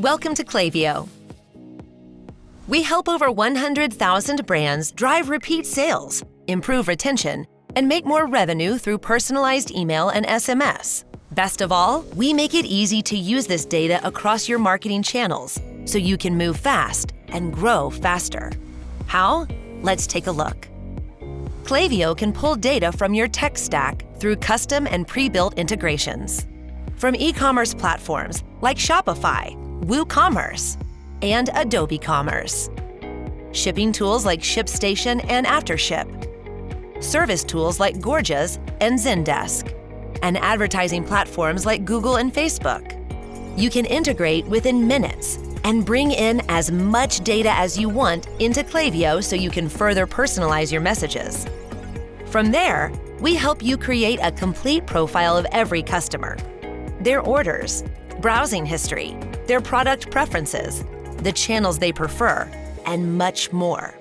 Welcome to Klaviyo. We help over 100,000 brands drive repeat sales, improve retention, and make more revenue through personalized email and SMS. Best of all, we make it easy to use this data across your marketing channels so you can move fast and grow faster. How? Let's take a look. Klaviyo can pull data from your tech stack through custom and pre-built integrations. From e-commerce platforms like Shopify, WooCommerce, and Adobe Commerce. Shipping tools like ShipStation and AfterShip. Service tools like Gorgias and Zendesk. And advertising platforms like Google and Facebook. You can integrate within minutes and bring in as much data as you want into Klaviyo so you can further personalize your messages. From there, we help you create a complete profile of every customer, their orders, browsing history, their product preferences, the channels they prefer, and much more.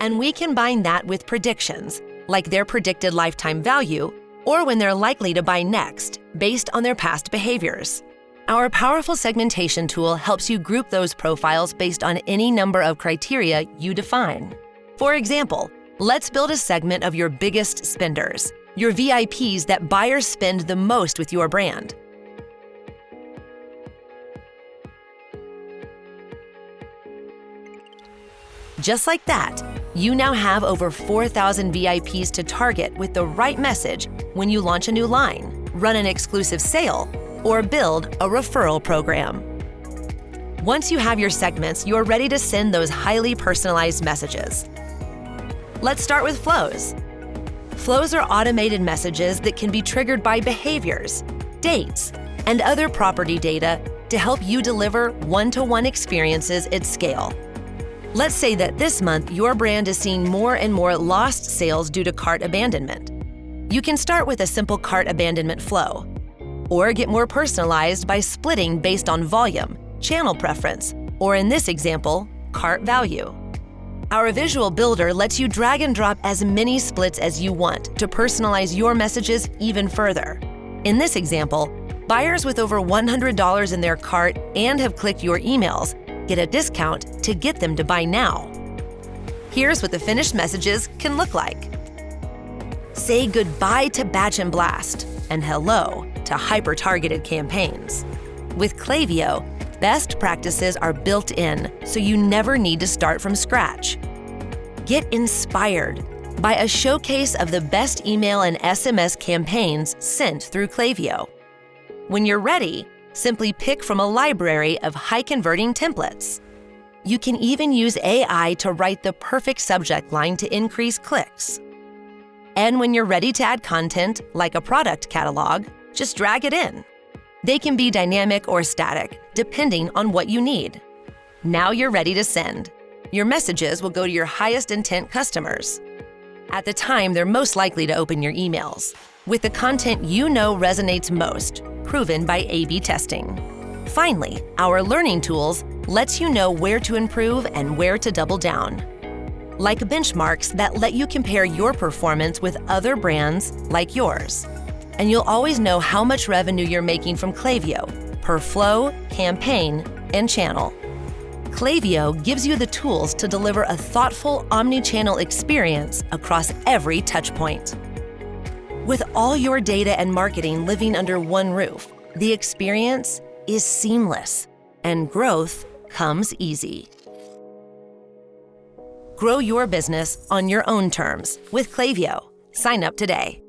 And we combine that with predictions, like their predicted lifetime value or when they're likely to buy next, based on their past behaviors. Our powerful segmentation tool helps you group those profiles based on any number of criteria you define. For example, let's build a segment of your biggest spenders, your VIPs that buyers spend the most with your brand. Just like that, you now have over 4,000 VIPs to target with the right message when you launch a new line, run an exclusive sale, or build a referral program. Once you have your segments, you're ready to send those highly personalized messages. Let's start with flows. Flows are automated messages that can be triggered by behaviors, dates, and other property data to help you deliver one-to-one -one experiences at scale. Let's say that this month your brand is seeing more and more lost sales due to cart abandonment. You can start with a simple cart abandonment flow, or get more personalized by splitting based on volume, channel preference, or in this example, cart value. Our visual builder lets you drag and drop as many splits as you want to personalize your messages even further. In this example, buyers with over $100 in their cart and have clicked your emails get a discount to get them to buy now. Here's what the finished messages can look like. Say goodbye to Batch and Blast and hello to hyper-targeted campaigns. With Klaviyo, best practices are built in so you never need to start from scratch. Get inspired by a showcase of the best email and SMS campaigns sent through Klaviyo. When you're ready, Simply pick from a library of high-converting templates. You can even use AI to write the perfect subject line to increase clicks. And when you're ready to add content, like a product catalog, just drag it in. They can be dynamic or static, depending on what you need. Now you're ready to send. Your messages will go to your highest intent customers. At the time, they're most likely to open your emails, with the content you know resonates most, proven by A-B testing. Finally, our learning tools lets you know where to improve and where to double down. Like benchmarks that let you compare your performance with other brands like yours. And you'll always know how much revenue you're making from Klaviyo per flow, campaign, and channel. Klaviyo gives you the tools to deliver a thoughtful omni-channel experience across every touchpoint. With all your data and marketing living under one roof, the experience is seamless and growth comes easy. Grow your business on your own terms with Klaviyo. Sign up today.